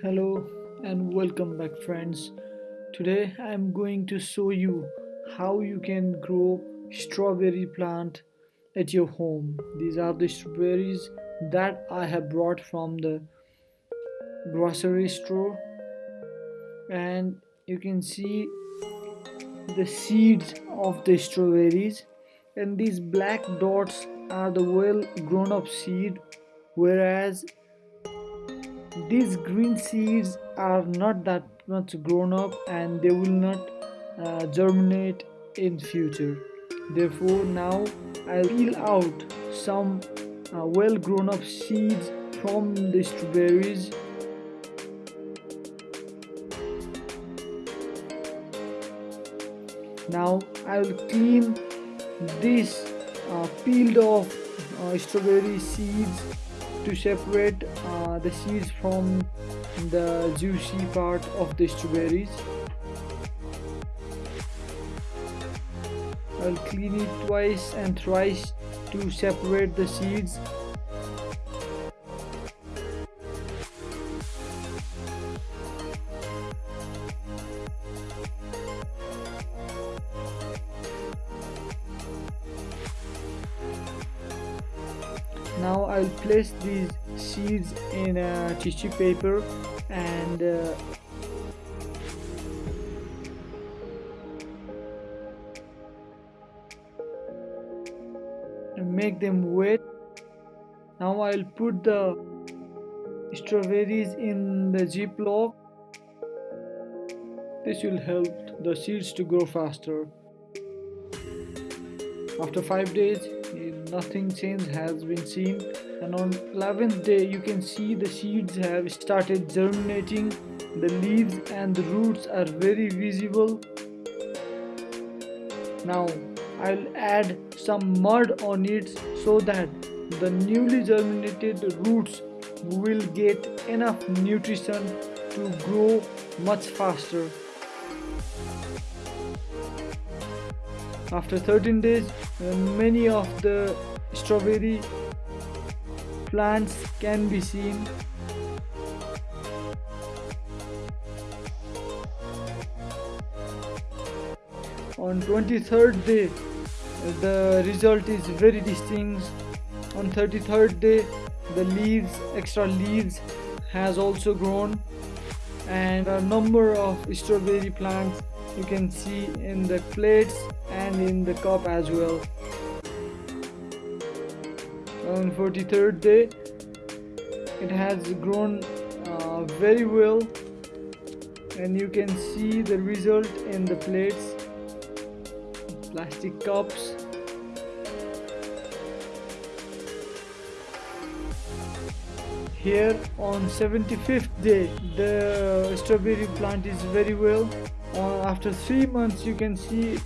Hello and welcome back friends. Today I am going to show you how you can grow strawberry plant at your home. These are the strawberries that I have brought from the grocery store and you can see the seeds of the strawberries and these black dots are the well grown up seed whereas these green seeds are not that much grown up and they will not uh, germinate in future. Therefore now i'll peel out some uh, well grown up seeds from the strawberries. Now i'll clean this uh, peeled off uh, strawberry seeds to separate uh, the seeds from the juicy part of the strawberries. I'll clean it twice and thrice to separate the seeds now I'll place these seeds in a tissue paper and uh, make them wet. Now I'll put the strawberries in the ziploc. This will help the seeds to grow faster after 5 days nothing change has been seen. And on 11th day you can see the seeds have started germinating. The leaves and the roots are very visible. Now I'll add some mud on it so that the newly germinated roots will get enough nutrition to grow much faster after 13 days uh, many of the strawberry plants can be seen. On 23rd day the result is very distinct. On 33rd day the leaves extra leaves has also grown. And a number of strawberry plants you can see in the plates and in the cup as well. On 43rd day it has grown uh, very well. And you can see the result in the plates plastic cups. Here on 75th day the strawberry plant is very well uh, after three months you can see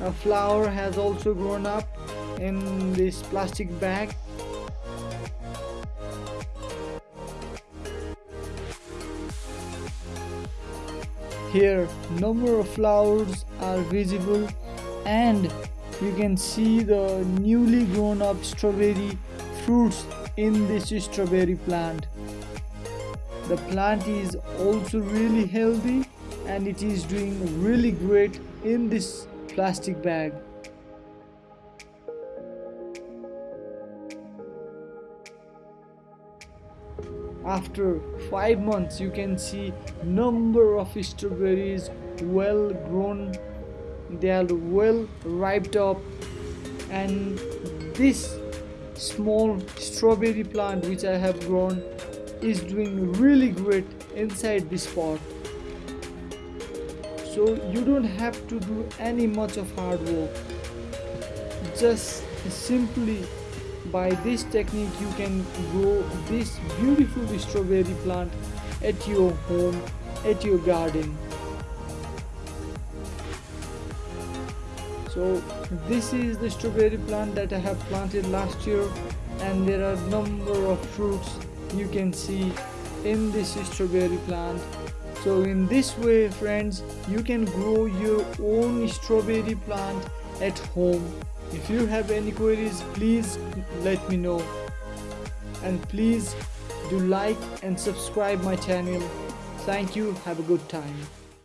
a flower has also grown up in this plastic bag. Here number of flowers are visible and you can see the newly grown up strawberry fruits in this strawberry plant. The plant is also really healthy and it is doing really great in this plastic bag. After five months you can see number of strawberries well grown. They are well ripe up. And this small strawberry plant which I have grown is doing really great inside this pot so you don't have to do any much of hard work. Just simply by this technique you can grow this beautiful strawberry plant at your home at your garden. So this is the strawberry plant that I have planted last year and there are number of fruits you can see in this strawberry plant so in this way friends you can grow your own strawberry plant at home if you have any queries please let me know and please do like and subscribe my channel Thank you. Have a good time.